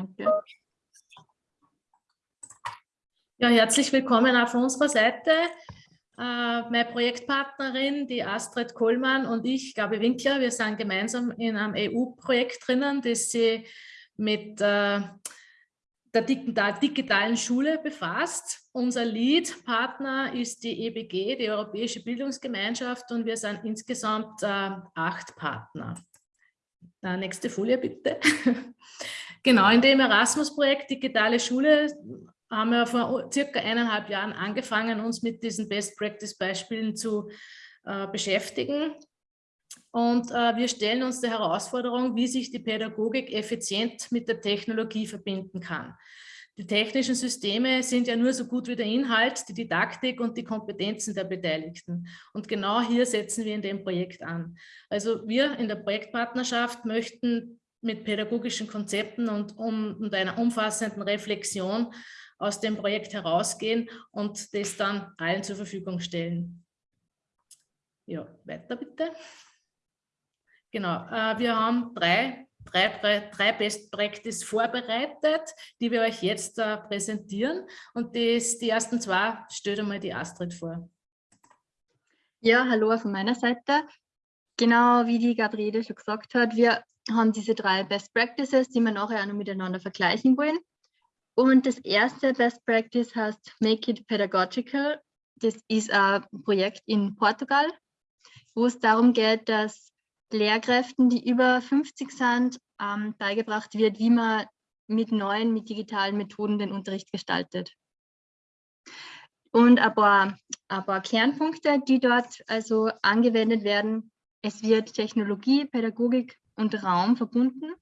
Danke. Ja, herzlich willkommen auf unserer Seite. Äh, meine Projektpartnerin, die Astrid Kohlmann und ich, Gabi Winkler, wir sind gemeinsam in einem EU-Projekt drinnen, das sich mit äh, der digitalen Schule befasst. Unser Lead-Partner ist die EBG, die Europäische Bildungsgemeinschaft, und wir sind insgesamt äh, acht Partner. Äh, nächste Folie bitte. genau, in dem Erasmus-Projekt Digitale Schule haben wir vor circa eineinhalb Jahren angefangen, uns mit diesen Best-Practice-Beispielen zu äh, beschäftigen. Und äh, wir stellen uns der Herausforderung, wie sich die Pädagogik effizient mit der Technologie verbinden kann. Die technischen Systeme sind ja nur so gut wie der Inhalt, die Didaktik und die Kompetenzen der Beteiligten. Und genau hier setzen wir in dem Projekt an. Also wir in der Projektpartnerschaft möchten mit pädagogischen Konzepten und, um, und einer umfassenden Reflexion aus dem Projekt herausgehen und das dann allen zur Verfügung stellen. Ja, weiter bitte. Genau, äh, wir haben drei, drei, drei Best Practice vorbereitet, die wir euch jetzt äh, präsentieren. Und das, die ersten zwei stellt einmal die Astrid vor. Ja, hallo von meiner Seite. Genau wie die Gabriele schon gesagt hat, wir haben diese drei Best Practices, die wir nachher auch noch miteinander vergleichen wollen. Und das erste Best Practice heißt Make It Pedagogical. Das ist ein Projekt in Portugal, wo es darum geht, dass Lehrkräften, die über 50 sind, ähm, beigebracht wird, wie man mit neuen, mit digitalen Methoden den Unterricht gestaltet. Und ein paar, ein paar Kernpunkte, die dort also angewendet werden. Es wird Technologie, Pädagogik und Raum verbunden.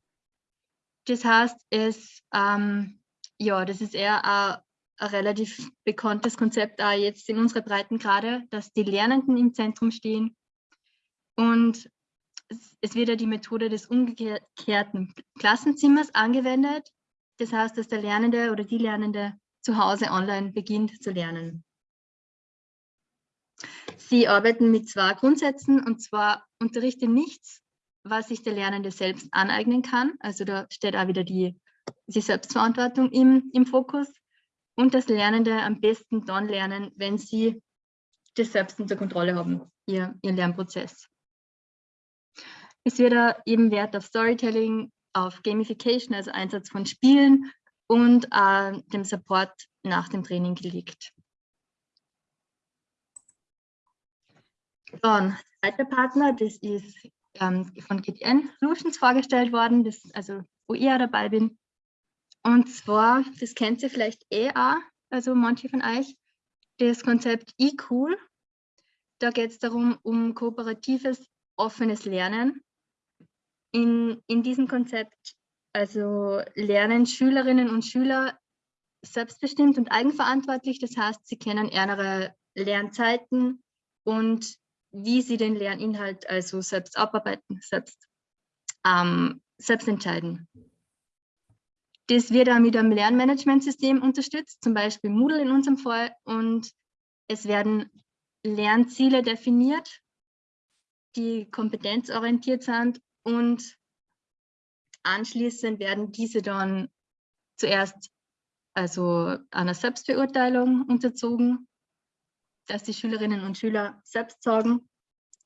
Das heißt, es, ähm, ja, das ist eher ein, ein relativ bekanntes Konzept auch jetzt in unserer Breitengrade, dass die Lernenden im Zentrum stehen und es wird ja die Methode des umgekehrten Klassenzimmers angewendet. Das heißt, dass der Lernende oder die Lernende zu Hause online beginnt zu lernen. Sie arbeiten mit zwei Grundsätzen und zwar unterrichte nichts, was sich der Lernende selbst aneignen kann. Also da steht auch wieder die, die Selbstverantwortung im, im Fokus und das Lernende am besten dann lernen, wenn sie das selbst unter Kontrolle haben, ihr, ihr Lernprozess. Wird da eben Wert auf Storytelling, auf Gamification, also Einsatz von Spielen und äh, dem Support nach dem Training gelegt. Dann, zweiter Partner, das ist ähm, von GTN Solutions vorgestellt worden, das, also wo ich auch dabei bin. Und zwar, das kennt ihr vielleicht eh auch, also manche von euch, das Konzept eCool. Da geht es darum, um kooperatives, offenes Lernen in, in diesem Konzept also lernen Schülerinnen und Schüler selbstbestimmt und eigenverantwortlich. Das heißt, sie kennen ihre Lernzeiten und wie sie den Lerninhalt also selbst abarbeiten, selbst, ähm, selbst entscheiden. Das wird auch mit einem Lernmanagementsystem unterstützt, zum Beispiel Moodle in unserem Fall. Und es werden Lernziele definiert, die kompetenzorientiert sind und anschließend werden diese dann zuerst also einer Selbstbeurteilung unterzogen, dass die Schülerinnen und Schüler selbst sagen,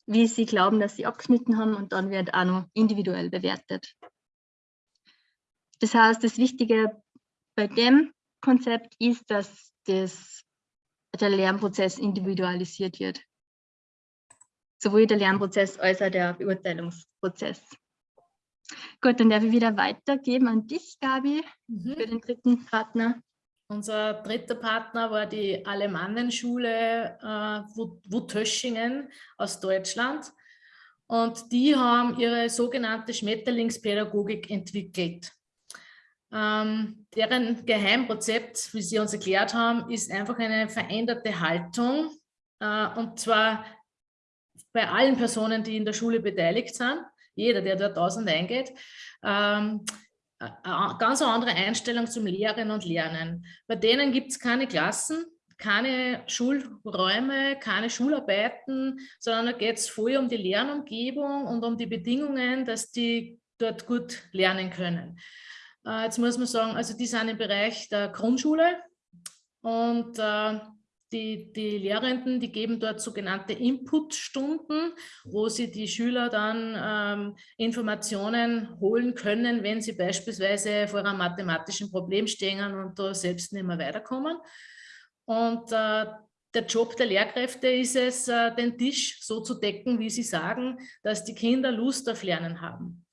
wie sie glauben, dass sie abgeschnitten haben und dann wird auch noch individuell bewertet. Das heißt, das Wichtige bei dem Konzept ist, dass das, der Lernprozess individualisiert wird sowohl der Lernprozess als auch der Beurteilungsprozess. Gut, dann darf ich wieder weitergeben an dich, Gabi, mhm. für den dritten Partner. Unser dritter Partner war die Alemannenschule äh, Wutöschingen aus Deutschland. Und die haben ihre sogenannte Schmetterlingspädagogik entwickelt. Ähm, deren Geheimrezept, wie sie uns erklärt haben, ist einfach eine veränderte Haltung. Äh, und zwar bei allen Personen, die in der Schule beteiligt sind, jeder, der dort aus und eingeht, ähm, ganz andere Einstellung zum Lehren und Lernen. Bei denen gibt es keine Klassen, keine Schulräume, keine Schularbeiten, sondern da geht es voll um die Lernumgebung und um die Bedingungen, dass die dort gut lernen können. Äh, jetzt muss man sagen, also die sind im Bereich der Grundschule und äh, die, die Lehrenden, die geben dort sogenannte Inputstunden, wo sie die Schüler dann ähm, Informationen holen können, wenn sie beispielsweise vor einem mathematischen Problem stehen und da selbst nicht mehr weiterkommen. Und äh, der Job der Lehrkräfte ist es, äh, den Tisch so zu decken, wie sie sagen, dass die Kinder Lust auf Lernen haben.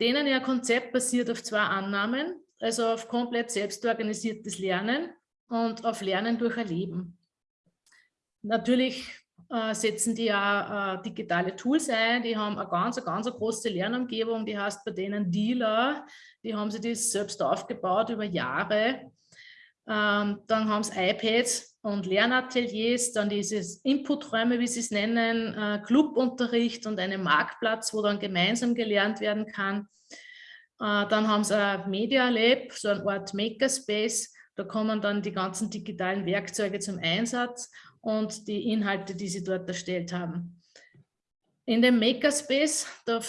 Denen ihr Konzept basiert auf zwei Annahmen, also auf komplett selbstorganisiertes Lernen und auf Lernen durch Erleben. Natürlich äh, setzen die ja äh, digitale Tools ein, die haben eine ganz, eine ganz große Lernumgebung, die heißt bei denen Dealer, die haben sich das selbst aufgebaut über Jahre. Ähm, dann haben sie iPads und Lernateliers, dann dieses Inputräume, wie sie es nennen, äh, Clubunterricht und einen Marktplatz, wo dann gemeinsam gelernt werden kann. Dann haben sie ein Media Lab, so ein Art Makerspace, da kommen dann die ganzen digitalen Werkzeuge zum Einsatz und die Inhalte, die sie dort erstellt haben. In dem Makerspace, da,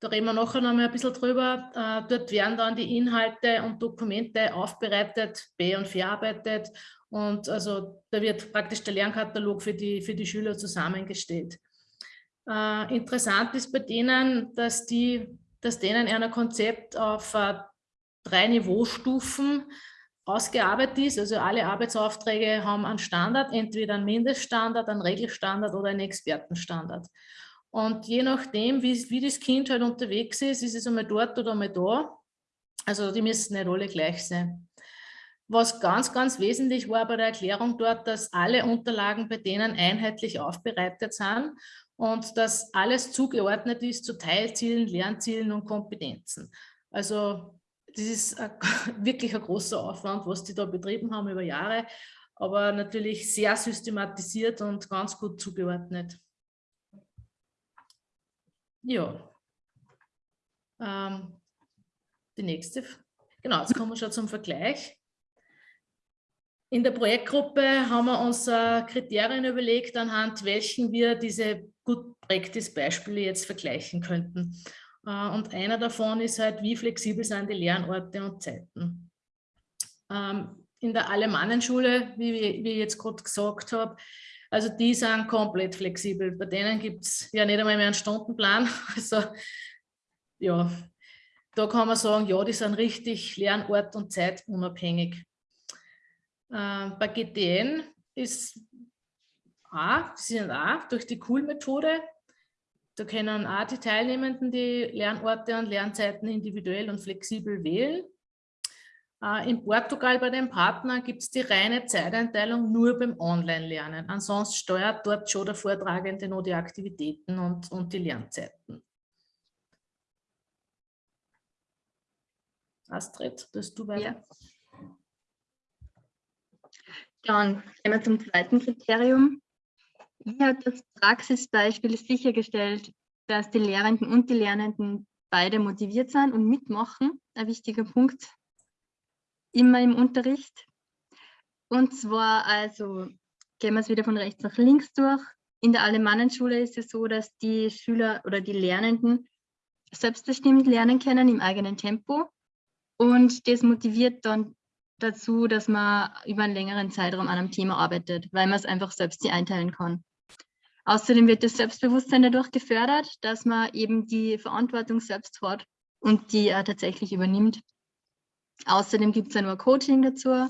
da reden wir nachher noch mal ein bisschen drüber, äh, dort werden dann die Inhalte und Dokumente aufbereitet, be- und verarbeitet und also da wird praktisch der Lernkatalog für die, für die Schüler zusammengestellt. Äh, interessant ist bei denen, dass, die, dass denen ein Konzept auf äh, drei Niveaustufen ausgearbeitet ist. Also alle Arbeitsaufträge haben einen Standard, entweder einen Mindeststandard, einen Regelstandard oder einen Expertenstandard. Und je nachdem, wie, wie das Kind halt unterwegs ist, ist es einmal dort oder einmal da. Also die müssen nicht alle gleich sein. Was ganz, ganz wesentlich war bei der Erklärung dort, dass alle Unterlagen bei denen einheitlich aufbereitet sind und dass alles zugeordnet ist zu Teilzielen, Lernzielen und Kompetenzen. Also das ist ein, wirklich ein großer Aufwand, was die da betrieben haben über Jahre, aber natürlich sehr systematisiert und ganz gut zugeordnet. Ja. Ähm, die nächste. Genau, jetzt kommen wir schon zum Vergleich. In der Projektgruppe haben wir uns äh, Kriterien überlegt, anhand welchen wir diese Good Practice Beispiele jetzt vergleichen könnten. Äh, und einer davon ist halt, wie flexibel sind die Lernorte und Zeiten. Ähm, in der Alemannenschule, wie, ich jetzt gerade gesagt habe, also die sind komplett flexibel. Bei denen gibt es ja nicht einmal mehr einen Stundenplan. Also ja, da kann man sagen, ja, die sind richtig Lernort und Zeit unabhängig. Äh, bei GTN ist A, sie sind A durch die Cool-Methode da können auch die Teilnehmenden die Lernorte und Lernzeiten individuell und flexibel wählen. Äh, in Portugal bei dem Partner gibt es die reine Zeiteinteilung nur beim Online-Lernen. Ansonsten steuert dort schon der Vortragende nur die Aktivitäten und, und die Lernzeiten. Astrid, das du weiter. Ja. Dann gehen wir zum zweiten Kriterium. Hat das Praxisbeispiel sichergestellt, dass die Lehrenden und die Lernenden beide motiviert sind und mitmachen? Ein wichtiger Punkt immer im Unterricht. Und zwar also, gehen wir es wieder von rechts nach links durch. In der Alemannenschule ist es so, dass die Schüler oder die Lernenden selbstbestimmt lernen können im eigenen Tempo. Und das motiviert dann dazu, dass man über einen längeren Zeitraum an einem Thema arbeitet, weil man es einfach selbst einteilen kann. Außerdem wird das Selbstbewusstsein dadurch gefördert, dass man eben die Verantwortung selbst hat und die er tatsächlich übernimmt. Außerdem gibt es ja nur Coaching dazu,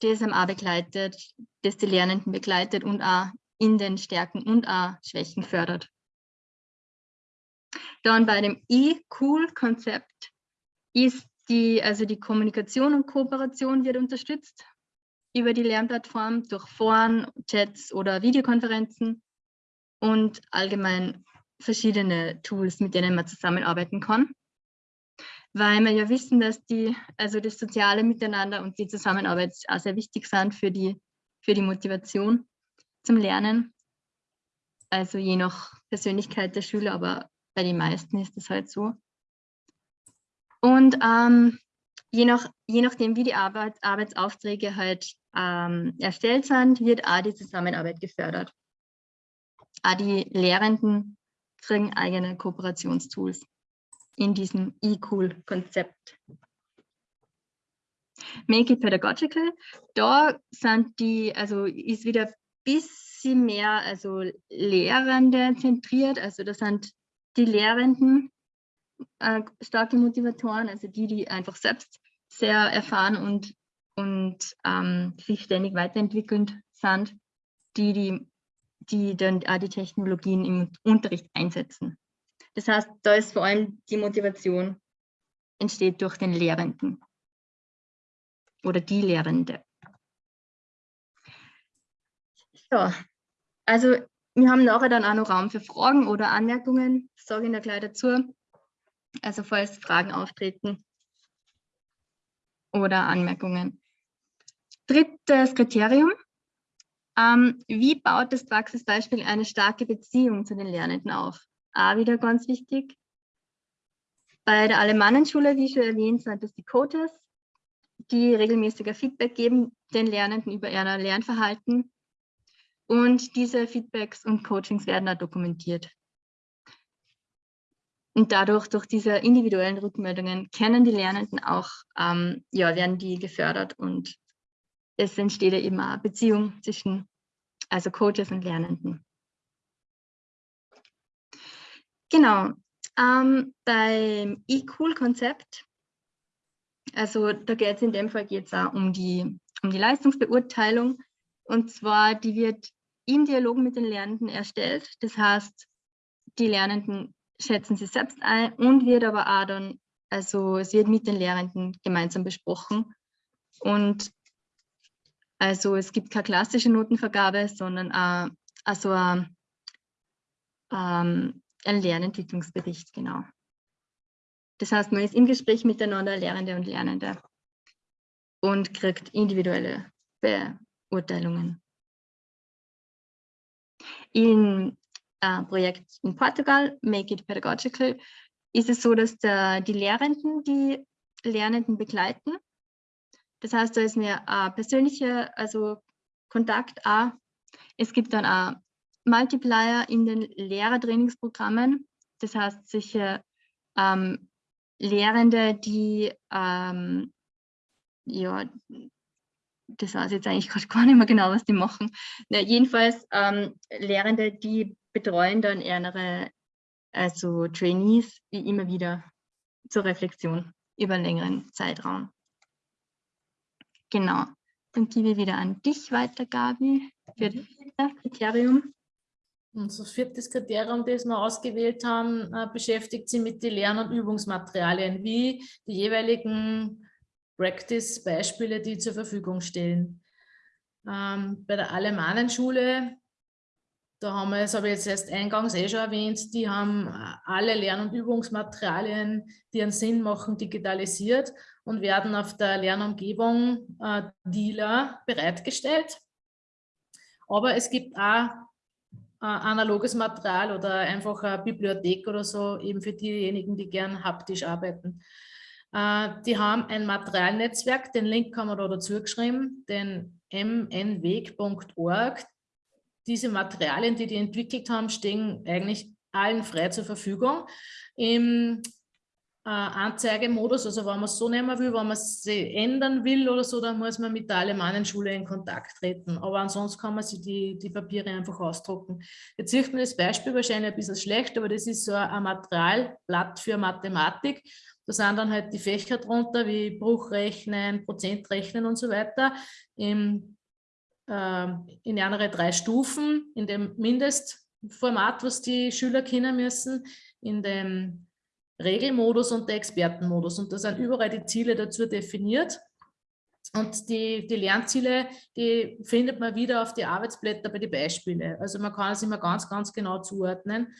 das einem auch begleitet, das die Lernenden begleitet und auch in den Stärken und auch Schwächen fördert. Dann bei dem E-Cool-Konzept ist die, also die Kommunikation und Kooperation wird unterstützt über die Lernplattform durch Foren, Chats oder Videokonferenzen und allgemein verschiedene Tools, mit denen man zusammenarbeiten kann. Weil wir ja wissen, dass die, also das soziale Miteinander und die Zusammenarbeit auch sehr wichtig sind für die, für die Motivation zum Lernen. Also je nach Persönlichkeit der Schüler, aber bei den meisten ist das halt so. Und ähm, je, nach, je nachdem, wie die Arbeit, Arbeitsaufträge halt ähm, erstellt sind, wird auch die Zusammenarbeit gefördert. Auch die Lehrenden kriegen eigene Kooperationstools in diesem E-Cool-Konzept. Make it Pedagogical. Da sind die, also ist wieder ein bisschen mehr also Lehrende zentriert, also da sind die Lehrenden äh, starke Motivatoren, also die, die einfach selbst sehr erfahren und, und ähm, sich ständig weiterentwickelnd sind, die, die, die dann die Technologien im Unterricht einsetzen. Das heißt, da ist vor allem die Motivation entsteht durch den Lehrenden oder die Lehrende. Ja, also wir haben nachher dann auch noch Raum für Fragen oder Anmerkungen, sage ich da gleich dazu. Also falls Fragen auftreten oder Anmerkungen. Drittes Kriterium. Ähm, wie baut das Praxisbeispiel eine starke Beziehung zu den Lernenden auf? Auch wieder ganz wichtig. Bei der Alemannenschule, wie schon erwähnt, sind das die Coaches, die regelmäßiger Feedback geben den Lernenden über ihr Lernverhalten. Und diese Feedbacks und Coachings werden da dokumentiert. Und dadurch, durch diese individuellen Rückmeldungen, kennen die Lernenden auch, ähm, ja, werden die gefördert und es entsteht ja eben eine Beziehung zwischen also Coaches und Lernenden. Genau, ähm, beim E-Cool-Konzept, also da geht es in dem Fall geht's auch um die, um die Leistungsbeurteilung und zwar die wird im Dialog mit den Lernenden erstellt. Das heißt, die Lernenden schätzen sie selbst ein und wird aber auch dann, also es wird mit den Lehrenden gemeinsam besprochen. Und also es gibt keine klassische Notenvergabe, sondern auch, also ein, ähm, ein Lernentwicklungsbericht, genau. Das heißt, man ist im Gespräch miteinander, Lehrende und Lernende und kriegt individuelle Beurteilungen. In äh, Projekt in Portugal, Make It Pedagogical, ist es so, dass der, die Lehrenden die Lernenden begleiten. Das heißt, da ist mir ein persönlicher also Kontakt auch. Es gibt dann auch Multiplier in den Lehrertrainingsprogrammen. Das heißt, sicher ähm, Lehrende, die ähm, ja, das weiß ich jetzt eigentlich gerade gar nicht mehr genau, was die machen. Na, jedenfalls ähm, Lehrende, die betreuen dann ihre also Trainees wie immer wieder zur Reflexion über einen längeren Zeitraum. Genau. Dann gebe ich wieder an dich weiter, Gabi, für das vierte Kriterium. Unser viertes Kriterium, das wir ausgewählt haben, äh, beschäftigt sich mit den Lern- und Übungsmaterialien, wie die jeweiligen Practice-Beispiele, die zur Verfügung stellen. Ähm, bei der Alemannenschule da haben wir, das habe ich jetzt erst eingangs eh schon erwähnt, die haben äh, alle Lern- und Übungsmaterialien, die einen Sinn machen, digitalisiert und werden auf der Lernumgebung äh, DILA bereitgestellt. Aber es gibt auch äh, analoges Material oder einfach eine Bibliothek oder so, eben für diejenigen, die gern haptisch arbeiten. Äh, die haben ein Materialnetzwerk, den Link haben wir da dazu geschrieben, den mnweg.org diese Materialien, die die entwickelt haben, stehen eigentlich allen frei zur Verfügung. Im äh, Anzeigemodus, also wenn man es so nehmen will, wenn man es ändern will oder so, dann muss man mit der Alemannenschule in Kontakt treten. Aber ansonsten kann man sich die, die Papiere einfach ausdrucken. Jetzt sieht man das Beispiel wahrscheinlich ein bisschen schlecht, aber das ist so ein Materialblatt für Mathematik. Da sind dann halt die Fächer drunter, wie Bruchrechnen, Prozentrechnen und so weiter. Im in andere drei Stufen, in dem Mindestformat, was die Schüler kennen müssen, in dem Regelmodus und der Expertenmodus. Und da sind überall die Ziele dazu definiert. Und die, die Lernziele, die findet man wieder auf die Arbeitsblätter bei den Beispielen. Also man kann es immer ganz, ganz genau zuordnen.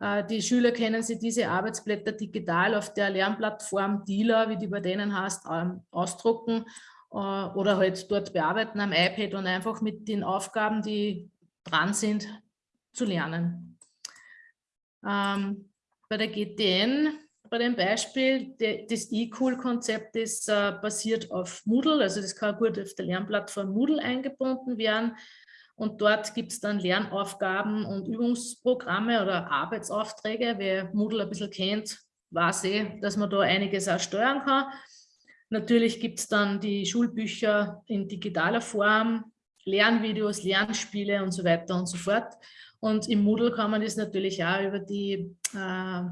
Äh, die Schüler können sich diese Arbeitsblätter digital auf der Lernplattform DILA, wie die bei denen heißt, ähm, ausdrucken oder halt dort bearbeiten am iPad und einfach mit den Aufgaben, die dran sind, zu lernen. Ähm, bei der GTN, bei dem Beispiel, de, das eCool-Konzept ist äh, basiert auf Moodle, also das kann gut auf der Lernplattform Moodle eingebunden werden. Und dort gibt es dann Lernaufgaben und Übungsprogramme oder Arbeitsaufträge. Wer Moodle ein bisschen kennt, weiß eh, dass man da einiges auch steuern kann. Natürlich gibt es dann die Schulbücher in digitaler Form, Lernvideos, Lernspiele und so weiter und so fort. Und im Moodle kann man das natürlich auch über die äh,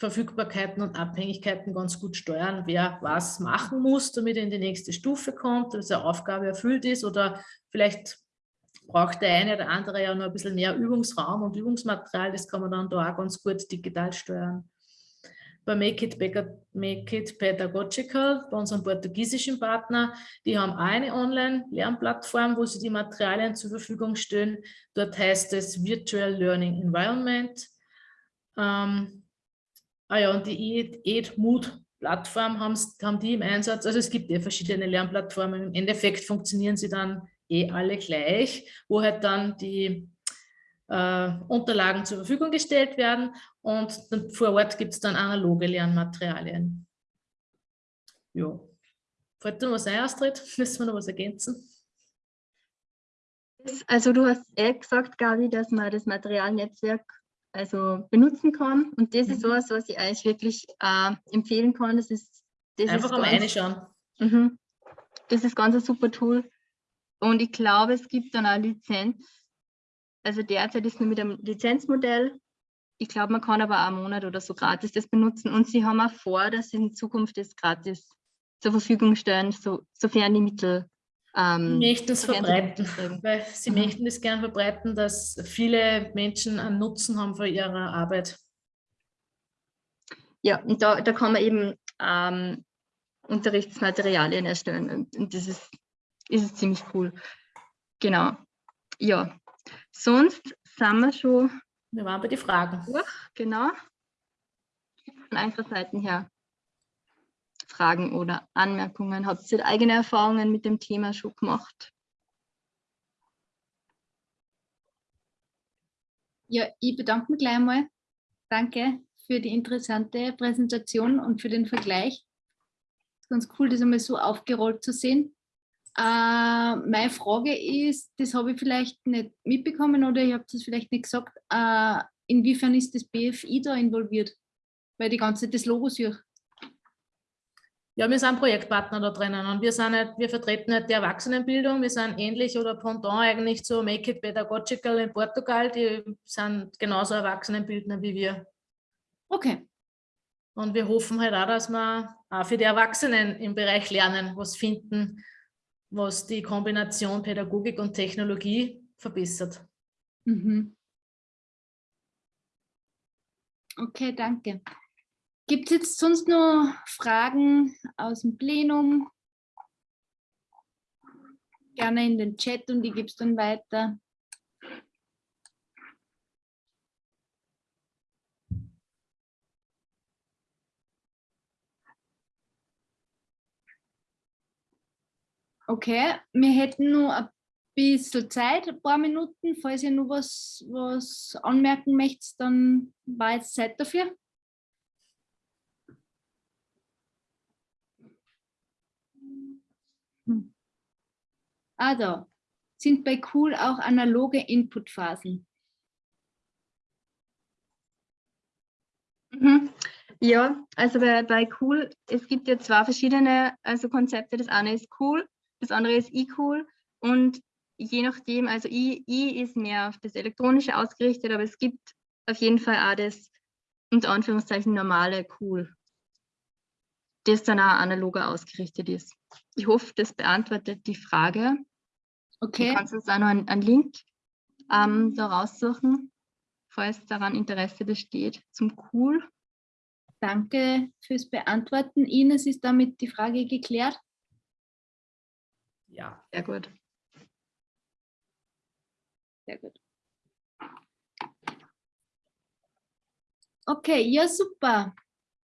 Verfügbarkeiten und Abhängigkeiten ganz gut steuern, wer was machen muss, damit er in die nächste Stufe kommt, dass eine Aufgabe erfüllt ist oder vielleicht braucht der eine oder andere ja noch ein bisschen mehr Übungsraum und Übungsmaterial, das kann man dann da auch ganz gut digital steuern. Bei Make It, Make It Pedagogical, bei unserem portugiesischen Partner, die haben eine Online-Lernplattform, wo sie die Materialien zur Verfügung stellen. Dort heißt es Virtual Learning Environment. Ähm, ah ja, und die EdMood Plattform haben, haben die im Einsatz. Also es gibt ja verschiedene Lernplattformen. Im Endeffekt funktionieren sie dann eh alle gleich, wo halt dann die äh, Unterlagen zur Verfügung gestellt werden und vor Ort gibt es dann analoge Lernmaterialien. Ja. Fällt dir was ein, Astrid? Müssen wir noch was ergänzen? Also du hast eh gesagt, Gabi, dass man das Materialnetzwerk also benutzen kann. Und das mhm. ist was, was ich eigentlich wirklich äh, empfehlen kann. Das ist, das Einfach mal reinschauen. Mhm. Das ist ganz ein super Tool. Und ich glaube, es gibt dann auch Lizenz. Also derzeit ist nur mit einem Lizenzmodell. Ich glaube, man kann aber auch einen Monat oder so gratis das benutzen. Und sie haben auch vor, dass sie in Zukunft das gratis zur Verfügung stellen, so, sofern die Mittel ähm, möchten es verbreiten, weil sie mhm. möchten es gern verbreiten, dass viele Menschen einen Nutzen haben von ihrer Arbeit. Ja, und da, da kann man eben ähm, Unterrichtsmaterialien erstellen und, und das ist, ist ziemlich cool. Genau. Ja, sonst sind wir schon. Wir waren bei den Fragen. Durch, genau. Von einfacher Seiten her. Fragen oder Anmerkungen? Habt ihr eigene Erfahrungen mit dem Thema schon gemacht? Ja, ich bedanke mich gleich einmal. Danke für die interessante Präsentation und für den Vergleich. Ganz cool, das einmal so aufgerollt zu sehen. Äh, meine Frage ist, das habe ich vielleicht nicht mitbekommen oder ich habe das vielleicht nicht gesagt, äh, inwiefern ist das BFI da involviert? Weil die ganze das Logo suche. Ja, wir sind Projektpartner da drinnen und wir, sind nicht, wir vertreten nicht die Erwachsenenbildung, wir sind ähnlich oder Pendant eigentlich zu Make It Pedagogical in Portugal, die sind genauso Erwachsenenbildner wie wir. Okay. Und wir hoffen halt auch, dass wir auch für die Erwachsenen im Bereich Lernen was finden, was die Kombination Pädagogik und Technologie verbessert. Mhm. Okay, danke. Gibt es jetzt sonst noch Fragen aus dem Plenum? Gerne in den Chat und ich gebe es dann weiter. Okay, wir hätten nur ein bisschen Zeit, ein paar Minuten. Falls ihr noch was, was anmerken möchtet, dann war jetzt Zeit dafür. Also, sind bei Cool auch analoge Inputphasen? Mhm. Ja, also bei, bei Cool, es gibt ja zwei verschiedene also Konzepte. Das eine ist Cool, das andere ist eCool und je nachdem, also I, I ist mehr auf das Elektronische ausgerichtet, aber es gibt auf jeden Fall auch das unter Anführungszeichen normale Cool, das dann auch analoger ausgerichtet ist. Ich hoffe, das beantwortet die Frage. Okay. Du kannst uns auch noch einen, einen Link ähm, da raussuchen, falls daran Interesse besteht, zum Cool. Danke fürs Beantworten. Ines, ist damit die Frage geklärt? Ja. Sehr gut. Sehr gut. Okay, ja super.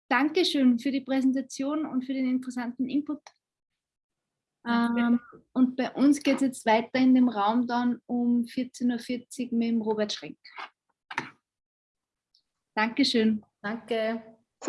Dankeschön für die Präsentation und für den interessanten Input. Ähm, und bei uns geht es jetzt weiter in dem Raum dann um 14.40 Uhr mit dem Robert Schrenk. Dankeschön. Danke.